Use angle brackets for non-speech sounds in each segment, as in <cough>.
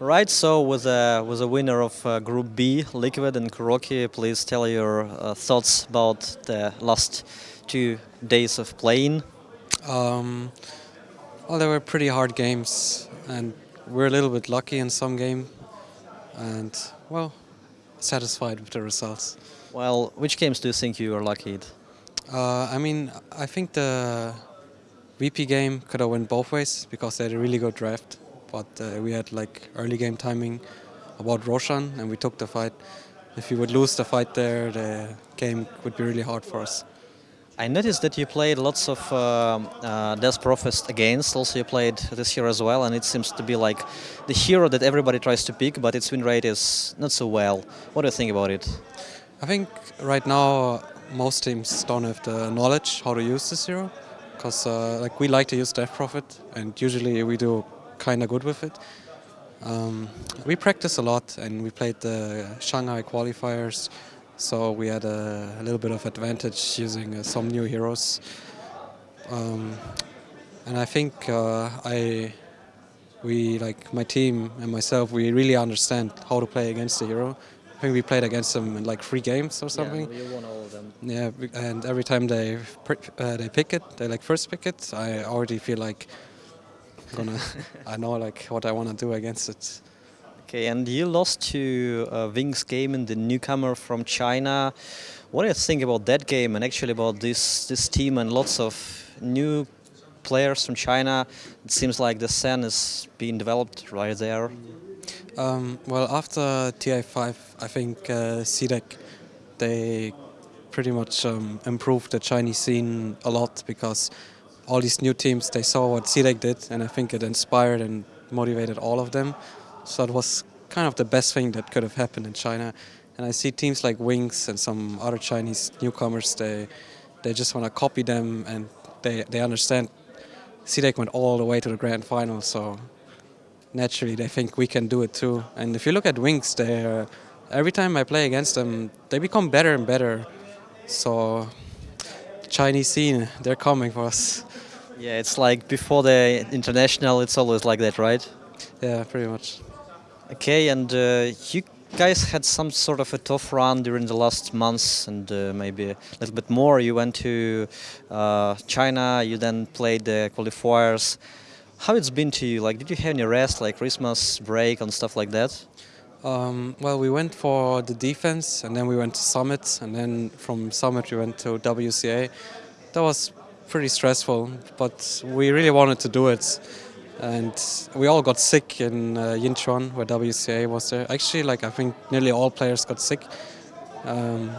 Right, so with a, with a winner of uh, Group B, Liquid and Kuroky, please tell your uh, thoughts about the last two days of playing. Um, well, they were pretty hard games, and we're a little bit lucky in some game, and well, satisfied with the results. Well, which games do you think you are lucky at? Uh, I mean, I think the VP game could have went both ways because they had a really good draft but uh, we had like early game timing about Roshan and we took the fight. If we would lose the fight there, the game would be really hard for us. I noticed that you played lots of uh, uh, Death Prophet against, also you played this year as well, and it seems to be like the hero that everybody tries to pick, but its win rate is not so well. What do you think about it? I think right now most teams don't have the knowledge how to use this hero, because uh, like we like to use Death Prophet, and usually we do kind of good with it. Um, we practice a lot and we played the Shanghai qualifiers, so we had a, a little bit of advantage using uh, some new heroes. Um, and I think uh, I, we like my team and myself, we really understand how to play against the hero. I think we played against them in like three games or something. Yeah, you won all of them. Yeah, and every time they uh, they pick it, they like first pick it. I already feel like gonna <laughs> I know like what I want to do against it. Okay, and you lost to uh, Wings game and the newcomer from China. What do you think about that game and actually about this this team and lots of new players from China? It seems like the scene is being developed right there. Um, well, after TI5, I think uh, CDEC, they pretty much um, improved the Chinese scene a lot because all these new teams, they saw what CDEC did, and I think it inspired and motivated all of them. So it was kind of the best thing that could have happened in China. And I see teams like Wings and some other Chinese newcomers, they they just want to copy them, and they, they understand CDEC went all the way to the grand final, so naturally they think we can do it too. And if you look at Wings, they uh, every time I play against them, they become better and better. So Chinese scene, they're coming for us. Yeah, it's like before the international, it's always like that, right? Yeah, pretty much. Okay, and uh, you guys had some sort of a tough run during the last months and uh, maybe a little bit more. You went to uh, China, you then played the qualifiers. How it's been to you? Like, did you have any rest, like Christmas break and stuff like that? Um, well, we went for the defense, and then we went to Summit, and then from Summit we went to WCA. That was pretty stressful, but we really wanted to do it. And we all got sick in uh, Yinchuan, where WCA was there. Actually, like I think nearly all players got sick. Um,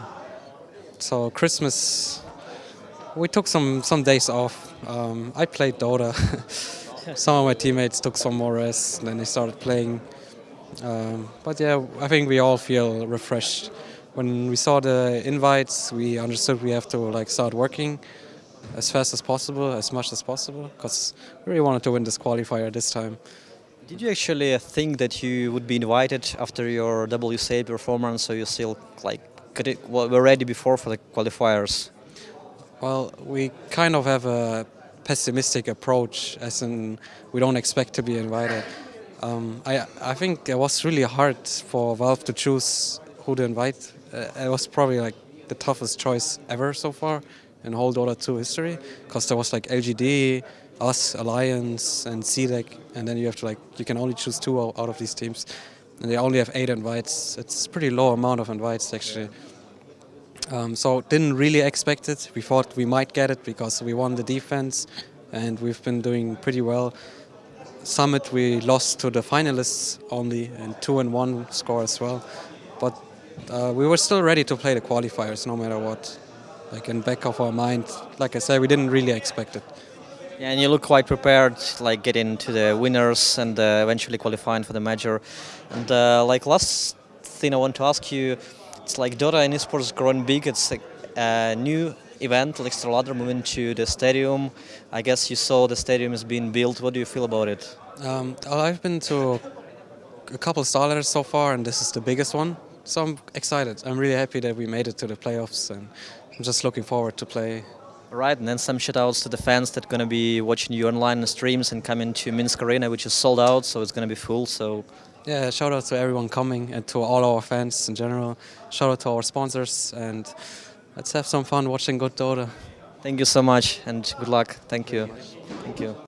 so Christmas, we took some some days off. Um, I played Dota. <laughs> some of my teammates took some more rest, and then they started playing. Um, but yeah, I think we all feel refreshed. When we saw the invites, we understood we have to like start working as fast as possible, as much as possible, because we really wanted to win this qualifier this time. Did you actually think that you would be invited after your WCA performance, so you still like could it, well, were ready before for the qualifiers? Well, we kind of have a pessimistic approach, as in we don't expect to be invited. Um, I, I think it was really hard for Valve to choose who to invite. Uh, it was probably like the toughest choice ever so far in whole Dota 2 history because there was like LGD, us, Alliance, and CDEC, and then you have to like you can only choose two out of these teams, and they only have eight invites. It's pretty low amount of invites actually. Um, so didn't really expect it. We thought we might get it because we won the defense, and we've been doing pretty well. Summit we lost to the finalists only and two and one score as well, but uh, we were still ready to play the qualifiers no matter what. Like in back of our mind, like I said, we didn't really expect it. Yeah, and you look quite prepared, like getting to the winners and uh, eventually qualifying for the major. And uh, like last thing I want to ask you, it's like Dota and esports growing big. It's a, a new event, like StarLadder moving to the stadium. I guess you saw the stadium is being built. What do you feel about it? Um, I've been to a couple of Starladders so far, and this is the biggest one. So I'm excited. I'm really happy that we made it to the playoffs, and I'm just looking forward to play. Right, and then some shoutouts to the fans that are going to be watching you online and streams and coming to Minsk Arena, which is sold out, so it's going to be full. So yeah, shout out to everyone coming and to all our fans in general. Shout out to our sponsors and let's have some fun watching good Dota. Thank you so much and good luck. Thank you. Thank you.